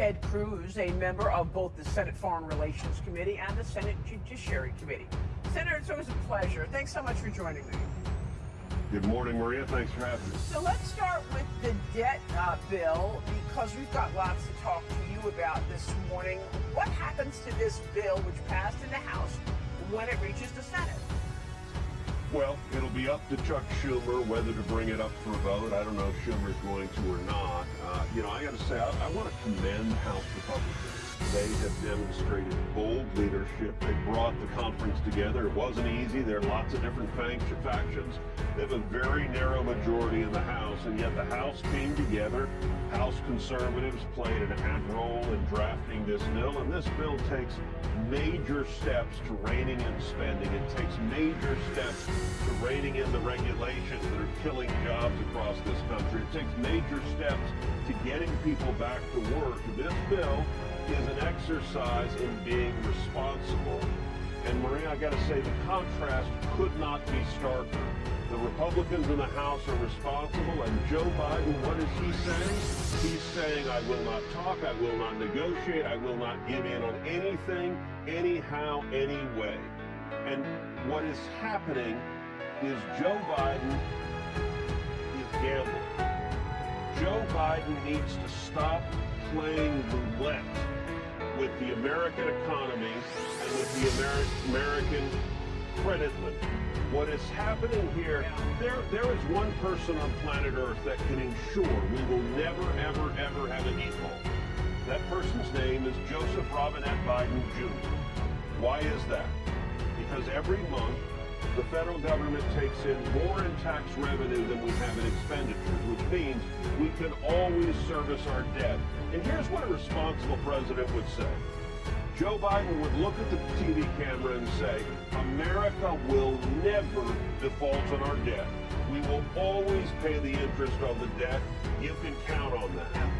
Ted Cruz, a member of both the Senate Foreign Relations Committee and the Senate Judiciary Committee. Senator, it's always a pleasure. Thanks so much for joining me. Good morning, Maria. Thanks for having me. So let's start with the debt uh, bill because we've got lots to talk to you about this morning. What happens to this bill which passed in the House when it reaches the Senate? Well, it'll be up to Chuck Schumer whether to bring it up for a vote. I don't know if Schumer's going to or not. Uh, you know, I got to say, I, I want to commend House Republicans. They have demonstrated bold brought the conference together. It wasn't easy. There are lots of different factions. They have a very narrow majority in the House, and yet the House came together. House conservatives played an active role in drafting this bill, and this bill takes major steps to reining in spending. It takes major steps to reining in the regulations that are killing jobs across this country. It takes major steps people back to work. This bill is an exercise in being responsible. And Maria, I got to say, the contrast could not be starker. The Republicans in the House are responsible, and Joe Biden, what is he saying? He's saying, I will not talk, I will not negotiate, I will not give in on anything, anyhow, anyway. And what is happening is Joe Biden is gambling. Joe Biden needs to stop playing roulette with the American economy and with the Ameri American credit limit. What is happening here, there, there is one person on planet Earth that can ensure we will never, ever, ever have a default. That person's name is Joseph Robinette Biden Jr. Why is that? Because every month, the federal government takes in more in tax revenue than we have in expenditures, which means we can always service our debt. And here's what a responsible president would say. Joe Biden would look at the TV camera and say, America will never default on our debt. We will always pay the interest on the debt. You can count on that.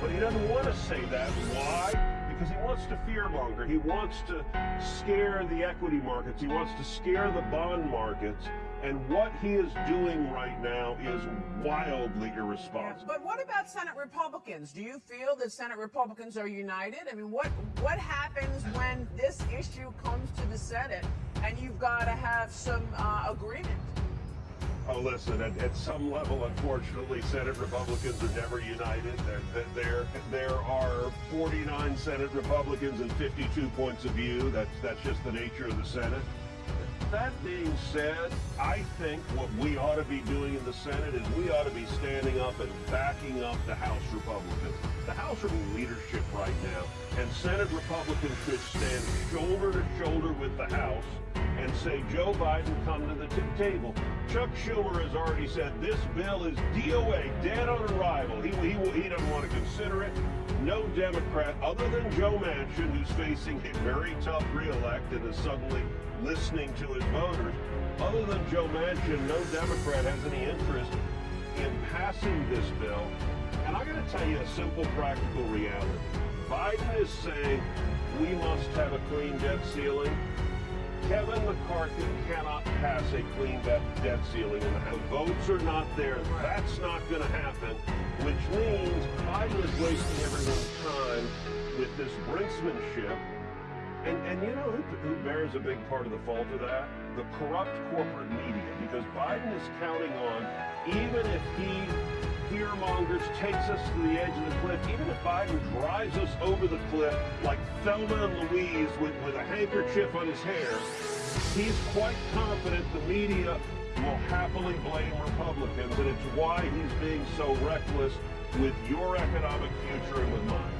But he doesn't want to say that. Why? Because he wants to fearmonger. He wants to scare the equity markets. He wants to scare the bond markets. And what he is doing right now is wildly irresponsible. But what about Senate Republicans? Do you feel that Senate Republicans are united? I mean, what what happens when this issue comes to the Senate and you've got to have some uh, agreement? Oh, listen, at, at, some level, unfortunately, Senate Republicans are never united. There, there, there are 49 Senate Republicans and 52 points of view. That's, that's just the nature of the Senate. That being said, I think what we ought to be doing in the Senate is we ought to be standing up and backing up the House Republicans. The House are in leadership right now, and Senate Republicans should stand shoulder to shoulder with the House and say, Joe Biden, come to the table. Chuck Schumer has already said this bill is DOA, dead on arrival. He, he, he doesn't want to consider it. No Democrat, other than Joe Manchin, who's facing a very tough reelect and is suddenly listening to his voters, other than Joe Manchin, no Democrat has any interest in passing this bill. And going to tell you a simple, practical reality. Biden is saying we must have a clean debt ceiling. Kevin McCarthy cannot pass a clean debt, ceiling in the Votes are not there. That's not going to happen, which means Biden is wasting everyone's time with this brinksmanship. And, and you know who, who bears a big part of the fault of that? The corrupt corporate media, because Biden is counting on, even if he fearmongers takes us to the edge of the cliff, even if Biden drives us over the cliff like Thelma and Louise with, with a handkerchief on his hair, he's quite confident the media will happily blame Republicans, and it's why he's being so reckless with your economic future and with mine.